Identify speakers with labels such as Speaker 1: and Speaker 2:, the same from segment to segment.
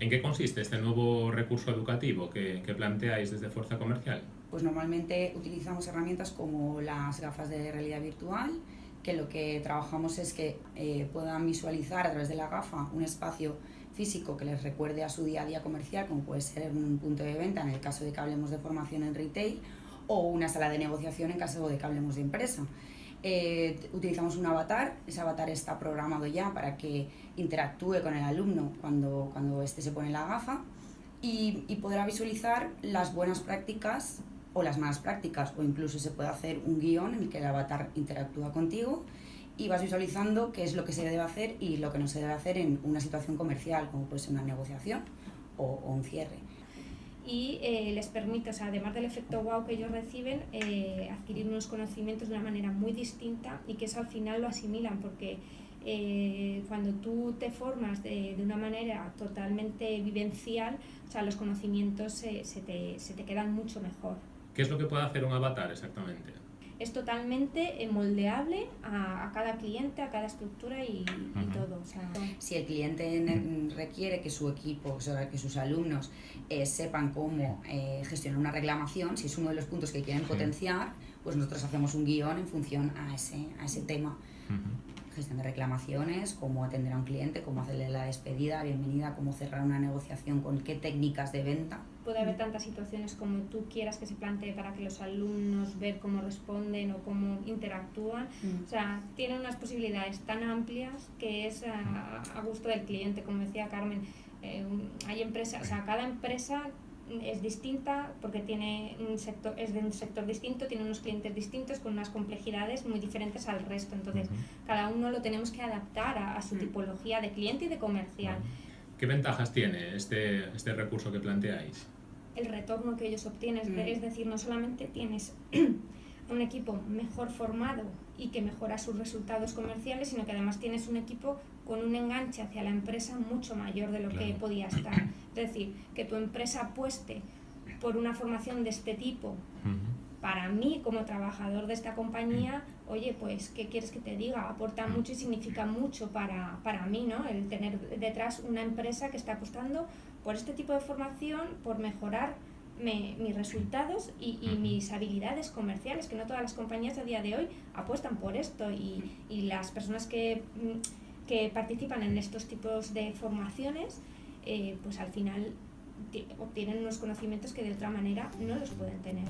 Speaker 1: ¿En qué consiste este nuevo recurso educativo que, planteáis desde Fuerza Comercial?
Speaker 2: Pues normalmente utilizamos herramientas como las gafas de realidad virtual, que lo que trabajamos es que eh, puedan visualizar a través de la gafa un espacio físico que les recuerde a su día a día comercial, como puede ser un punto de venta en el caso de que hablemos de formación en retail, o una sala de negociación en caso de que hablemos de empresa. Eh, utilizamos un avatar, ese avatar está programado ya para que interactúe con el alumno cuando, cuando éste se pone la gafa. Y, podrá visualizar las buenas prácticas o las malas prácticas o incluso se puede hacer un guion en el que el avatar interactúa contigo y vas visualizando qué es lo que se debe hacer y lo que no se debe hacer en una situación comercial, como puede ser una negociación o un cierre
Speaker 3: y eh, les permite, o sea, además del efecto wow que ellos reciben, eh, adquirir unos conocimientos de una manera muy distinta y que eso al final lo asimilan porque eh, cuando tú te formas de, de, una manera totalmente vivencial, o sea, los conocimientos se, te, se te quedan mucho mejor.
Speaker 1: ¿Qué es lo que puede hacer un avatar exactamente?
Speaker 3: Es totalmente eh, moldeable a, a, cada cliente, a cada estructura y, y todo. O sea,
Speaker 2: si el cliente requiere que su equipo, o sea, que sus alumnos eh, sepan cómo eh, gestionar una reclamación, si es uno de los puntos que quieren sí. potenciar, pues nosotros hacemos un guion en función a ese, a ese tema. Uh -huh gestión de reclamaciones, cómo atender a un cliente, cómo hacerle la despedida, bienvenida, cómo cerrar una negociación, con qué técnicas de venta.
Speaker 3: Puede haber tantas situaciones como tú quieras que se plantee para que los alumnos ver cómo responden o cómo interactúan. Mm. O sea, tienen unas posibilidades tan amplias que es a, a gusto del cliente, como decía Carmen. Eh, hay empresas, o sea, cada empresa es distinta porque tiene un sector, es de un sector distinto, tiene unos clientes distintos con unas complejidades muy diferentes al resto. Entonces, uh -huh. cada uno lo tenemos que adaptar a, a, su tipología de cliente y de comercial.
Speaker 1: ¿Qué ventajas tiene este, este recurso que planteáis?
Speaker 3: El retorno que ellos obtienen, uh -huh. es decir, no solamente tienes un equipo mejor formado y que mejora sus resultados comerciales, sino que además tienes un equipo con un enganche hacia la empresa mucho mayor de lo claro. que podía estar. Es decir, que tu empresa apueste por una formación de este tipo. Uh -huh. Para mí, como trabajador de esta compañía, oye, pues, ¿qué quieres que te diga? Aporta mucho y significa mucho para, para mí, ¿no? El tener detrás una empresa que está apostando por este tipo de formación, por mejorar me, mis resultados y, y, mis habilidades comerciales, que no todas las compañías a día de hoy apuestan por esto y, y las personas que, que, participan en estos tipos de formaciones, eh, pues al final obtienen unos conocimientos que de otra manera no los pueden tener.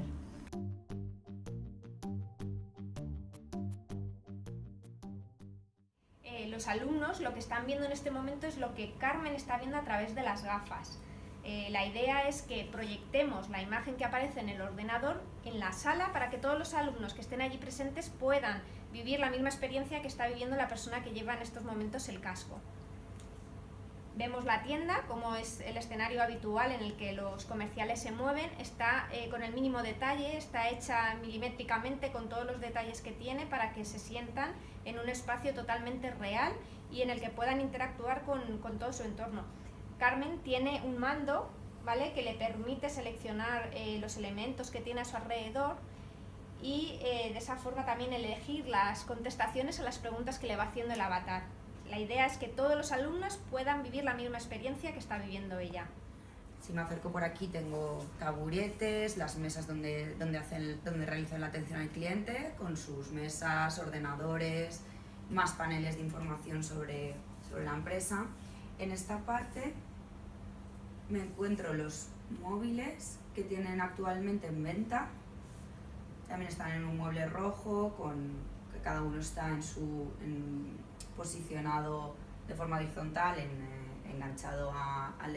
Speaker 3: Eh, los alumnos lo que están viendo en este momento es lo que Carmen está viendo a través de las gafas. Eh, la idea es que proyectemos la imagen que aparece en el ordenador en la sala para que todos los alumnos que estén allí presentes puedan vivir la misma experiencia que está viviendo la persona que lleva en estos momentos el casco. Vemos la tienda, como es el escenario habitual en el que los comerciales se mueven, está eh, con el mínimo detalle, está hecha milimétricamente con todos los detalles que tiene para que se sientan en un espacio totalmente real y en el que puedan interactuar con, con todo su entorno. Carmen tiene un mando ¿vale? que le permite seleccionar eh, los elementos que tiene a su alrededor y eh, de esa forma también elegir las contestaciones a las preguntas que le va haciendo el avatar. La idea es que todos los alumnos puedan vivir la misma experiencia que está viviendo ella.
Speaker 2: Si me acerco por aquí tengo taburetes, las mesas donde, donde, hacen, donde realizan la atención al cliente, con sus mesas, ordenadores, más paneles de información sobre, sobre la empresa. En esta parte me encuentro los móviles que tienen actualmente en venta. También están en un mueble rojo, con que cada uno está en su, en, posicionado de forma horizontal, en, eh, enganchado a, al,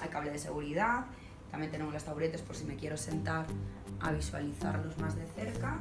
Speaker 2: al cable de seguridad. También tenemos los taburetes por si me quiero sentar a visualizarlos más de cerca.